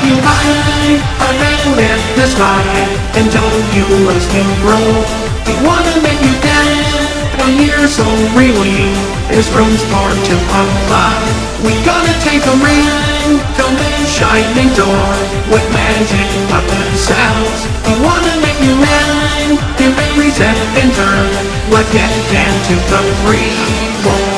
take you high, around in the sky, until you let lose grow. We wanna make you dance, when you're so really, this room's far too alive. We gonna take a ring to the shining door, with magic puppet sounds. We wanna make you mine, give every step and turn, let's get down to the free.